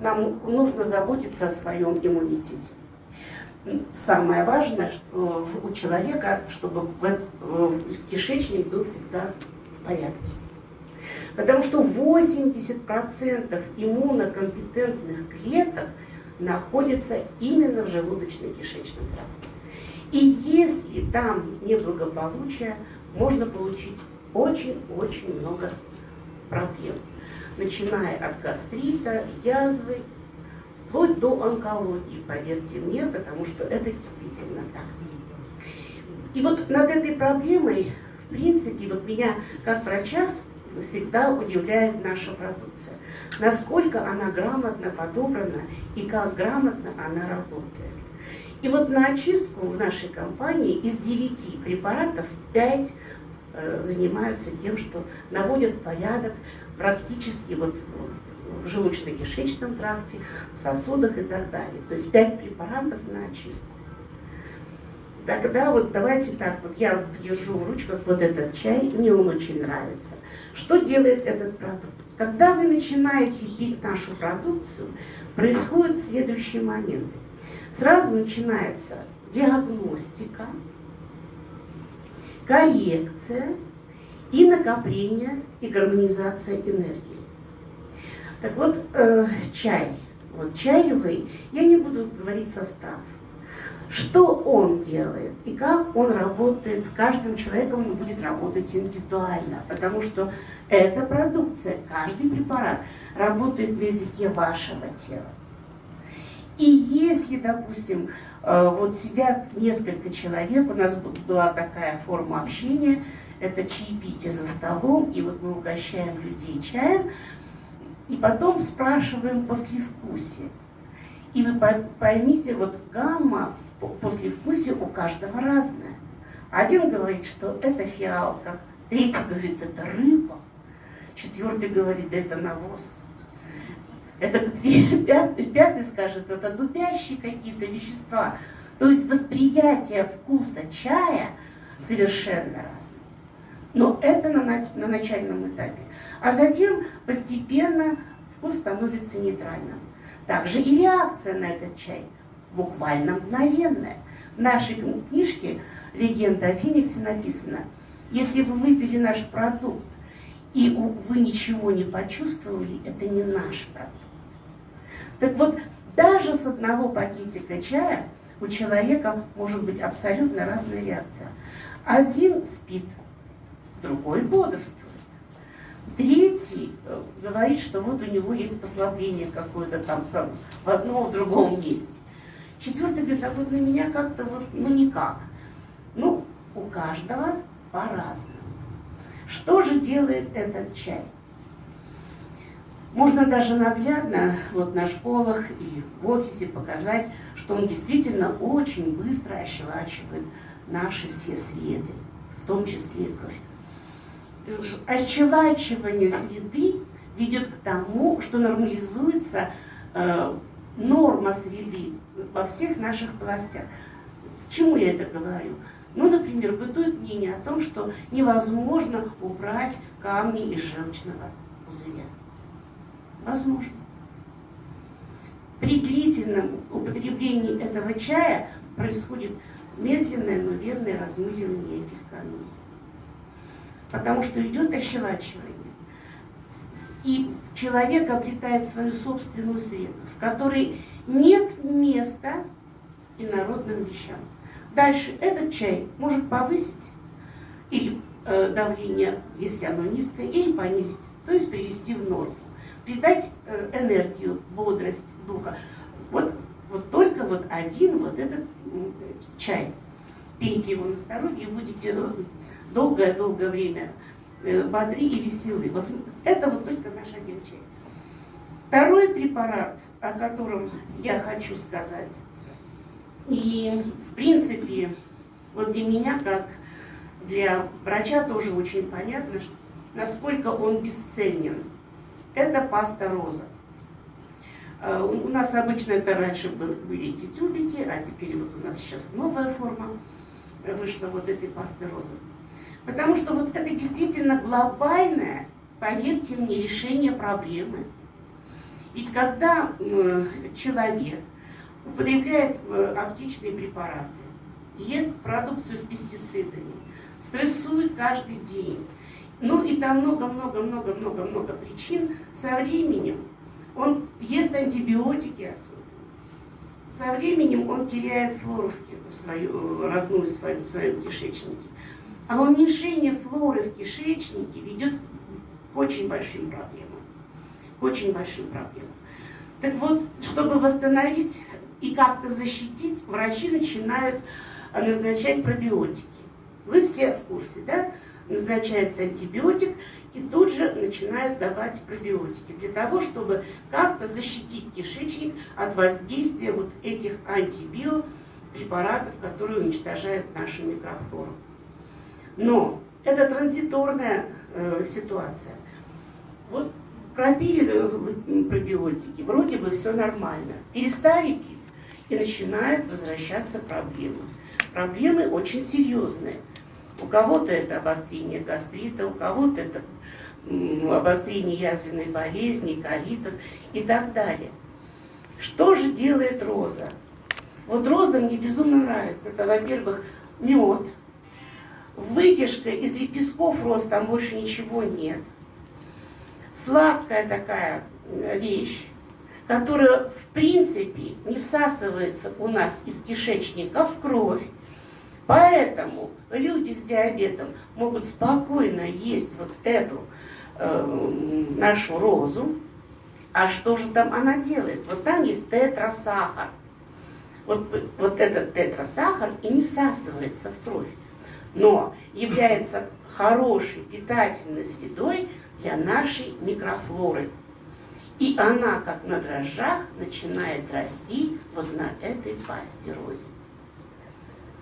нам нужно заботиться о своем иммунитете. Самое важное что у человека, чтобы кишечник был всегда в порядке. Потому что 80% иммунокомпетентных клеток находится именно в желудочно-кишечном тракте. И если там неблагополучие, можно получить очень-очень много проблем. Начиная от гастрита, язвы, вплоть до онкологии, поверьте мне, потому что это действительно так. И вот над этой проблемой, в принципе, вот меня как врача всегда удивляет наша продукция. Насколько она грамотно подобрана и как грамотно она работает. И вот на очистку в нашей компании из 9 препаратов 5 э, занимаются тем, что наводят порядок практически вот в желудочно-кишечном тракте, сосудах и так далее. То есть 5 препаратов на очистку. Тогда вот давайте так, вот я держу в ручках вот этот чай, мне он очень нравится. Что делает этот продукт? Когда вы начинаете пить нашу продукцию, происходят следующие моменты. Сразу начинается диагностика, коррекция и накопление и гармонизация энергии. Так вот, э, чай. Вот чаевый, я не буду говорить состав. Что он делает и как он работает с каждым человеком, он будет работать индивидуально, потому что эта продукция, каждый препарат работает на языке вашего тела. И если, допустим, вот сидят несколько человек, у нас была такая форма общения, это чаепитие за столом, и вот мы угощаем людей чаем, и потом спрашиваем послевкусие. И вы поймите, вот гамма послевкусие у каждого разное. Один говорит, что это фиалка, третий говорит, это рыба, четвертый говорит, да это навоз. Это пятый, скажет, это дубящие какие-то вещества. То есть восприятие вкуса чая совершенно разное. Но это на, на начальном этапе. А затем постепенно вкус становится нейтральным. Также и реакция на этот чай буквально мгновенная. В нашей книжке «Легенда о Фениксе» написано, если вы выпили наш продукт, и вы ничего не почувствовали, это не наш продукт. Так вот, даже с одного пакетика чая у человека может быть абсолютно разная реакция. Один спит, другой бодрствует. Третий э, говорит, что вот у него есть послабление какое-то там в одном, в другом месте. Четвертый говорит, а вот на меня как-то вот, ну никак. Ну, у каждого по-разному. Что же делает этот чай? Можно даже наглядно вот на школах или в офисе показать, что он действительно очень быстро ощелачивает наши все среды, в том числе и кровь. Ощелачивание среды ведет к тому, что нормализуется э, норма среды во всех наших областях. К чему я это говорю? Ну, например, бытует мнение о том, что невозможно убрать камни из желчного пузыря. Возможно. При длительном употреблении этого чая происходит медленное, но верное размыливание этих камней. Потому что идет ощелачивание. И человек обретает свою собственную среду, в которой нет места инородным вещам. Дальше этот чай может повысить или э, давление, если оно низкое, или понизить, то есть привести в норму придать э, энергию, бодрость духа. Вот, вот только вот один вот этот чай. Пейте его на здоровье и будете долгое-долгое время э, бодри и веселы. Вот это вот только наш один чай. Второй препарат, о котором я хочу сказать, и в принципе, вот для меня, как для врача, тоже очень понятно, насколько он бесценен это паста роза. Э, у нас обычно это раньше были эти тюбики, а теперь вот у нас сейчас новая форма вышла вот этой пасты розы. Потому что вот это действительно глобальное, поверьте мне, решение проблемы. Ведь когда человек употребляет э, оптичные препараты, ест продукцию с пестицидами, стрессует каждый день, ну и там много-много-много-много-много причин, со временем он ест антибиотики особенно. Со временем он теряет флору в свою, родную свою, в своем кишечнике. А уменьшение флоры в кишечнике ведет к очень большим проблемам. К очень большим проблемам. Так вот, чтобы восстановить и как-то защитить, врачи начинают назначать пробиотики. Вы все в курсе, да? Назначается антибиотик, и тут же начинают давать пробиотики для того, чтобы как-то защитить кишечник от воздействия вот этих антибиопрепаратов, которые уничтожают нашу микрофлору. Но это транзиторная э, ситуация. Вот пропили э, пробиотики, вроде бы все нормально. Перестали пить, и начинают возвращаться проблемы. Проблемы очень серьезные. У кого-то это обострение гастрита, у кого-то это обострение язвенной болезни, колитов и так далее. Что же делает роза? Вот роза мне безумно нравится. Это, во-первых, мед, вытяжка из лепестков роз, там больше ничего нет. Сладкая такая э, вещь, которая в принципе не всасывается у нас из кишечника в кровь. Поэтому люди с диабетом могут спокойно есть вот эту э, нашу розу. А что же там она делает? Вот там есть тетрасахар. Вот, вот этот тетрасахар и не всасывается в кровь, но является хорошей питательной средой для нашей микрофлоры. И она, как на дрожжах, начинает расти вот на этой пасти розе.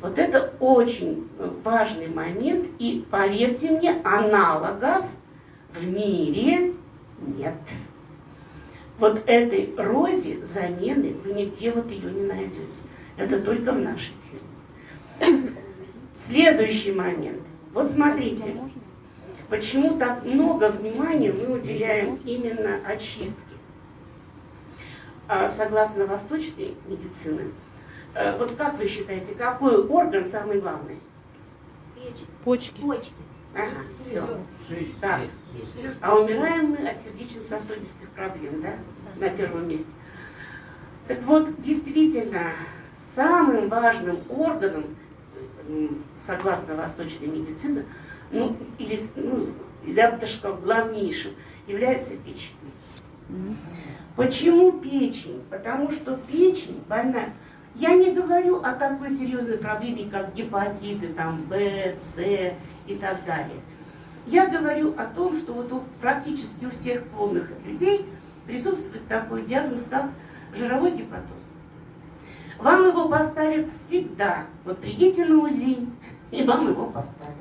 Вот это очень важный момент, и поверьте мне, аналогов в мире нет. Вот этой розе замены вы нигде вот ее не найдете. Это только в нашей фирме. Следующий момент. Вот смотрите, почему так много внимания мы уделяем именно очистке. А согласно восточной медицины, Э, вот как вы считаете, какой орган самый главный? Печень. Почки. Почки. Ага, все. Так. А умираем мы от сердечно-сосудистых проблем, да? На первом месте. Так вот, действительно, самым важным органом, согласно восточной медицине, ну, или, ну, я бы даже сказала, главнейшим, является печень. Почему печень? Потому что печень больная я не говорю о такой серьезной проблеме, как гепатиты, там, Б, С и так далее. Я говорю о том, что вот у, практически у всех полных людей присутствует такой диагноз, как жировой гепатоз. Вам его поставят всегда. Вот придите на УЗИ, и вам его поставят.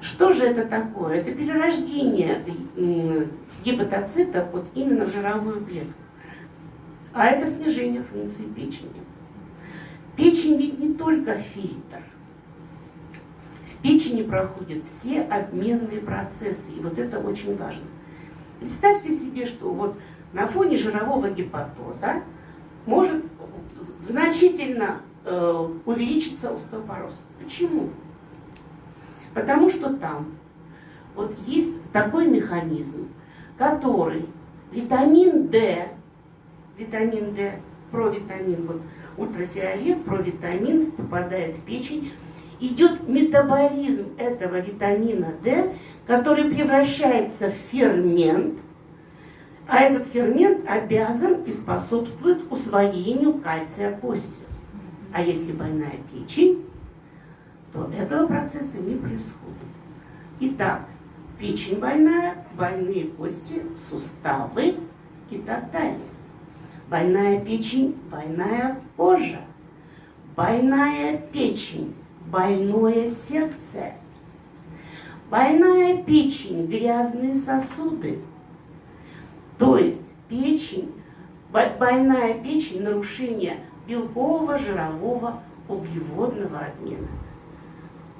Что же это такое? Это перерождение гепатоцита вот именно в жировую клетку. А это снижение функции печени. Печень ведь не только фильтр. В печени проходят все обменные процессы, и вот это очень важно. Представьте себе, что вот на фоне жирового гепатоза может значительно э, увеличиться остеопороз. Почему? Потому что там вот есть такой механизм, который витамин D, витамин D, провитамин, вот ультрафиолет, провитамин попадает в печень, идет метаболизм этого витамина D, который превращается в фермент, а этот фермент обязан и способствует усвоению кальция костью. А если больная печень, то этого процесса не происходит. Итак, печень больная, больные кости, суставы и так далее. Больная печень, больная кожа. Больная печень, больное сердце. Больная печень, грязные сосуды. То есть печень, больная печень, нарушение белкового, жирового, углеводного обмена.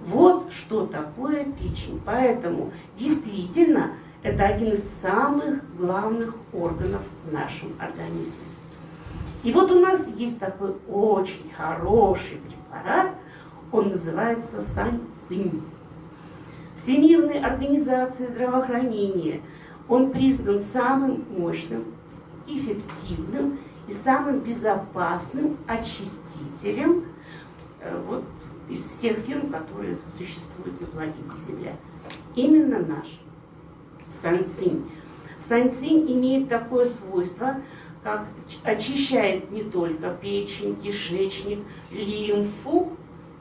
Вот что такое печень. Поэтому действительно Это один из самых главных органов в нашем организме. И вот у нас есть такой очень хороший препарат, он называется санцин. Всемирной организации здравоохранения он признан самым мощным, эффективным и самым безопасным очистителем э, вот, из всех фирм, которые существуют на планете Земля. Именно наш санцин. Санцин имеет такое свойство, как очищает не только печень, кишечник, лимфу,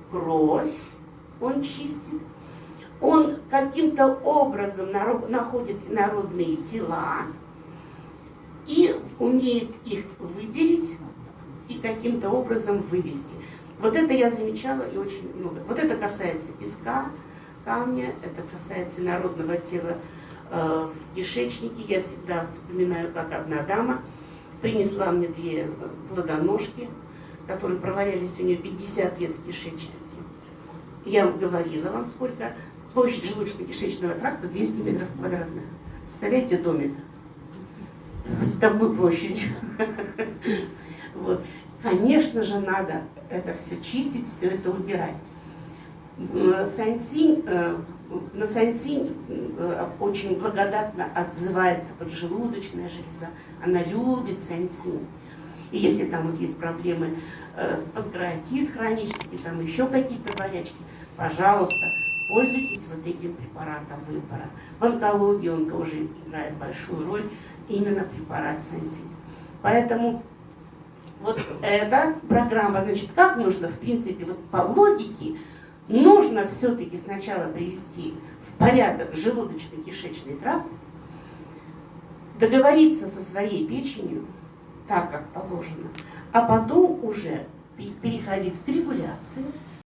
кровь, он чистит, он каким-то образом находит народные тела и умеет их выделить и каким-то образом вывести. Вот это я замечала и очень много. Вот это касается песка, камня, это касается народного тела э, в кишечнике. Я всегда вспоминаю, как одна дама принесла мне две плодоножки, которые провалялись у нее 50 лет в кишечнике. Я говорила вам, сколько площадь желудочно-кишечного тракта 200 метров квадратных. Представляете домик? В такую площадь. Вот. Конечно же, надо это все чистить, все это убирать. Сансинь, э, на сансинь э, очень благодатно отзывается поджелудочная железа. Она любит сансинь. И если там вот есть проблемы э, с панкреатит хронический, там еще какие-то болячки, пожалуйста, пользуйтесь вот этим препаратом выбора. В онкологии он тоже играет большую роль, именно препарат Сенсин. Поэтому вот эта программа, значит, как нужно, в принципе, вот по логике, нужно все-таки сначала привести в порядок желудочно-кишечный тракт, договориться со своей печенью, так как положено, а потом уже переходить к регуляции,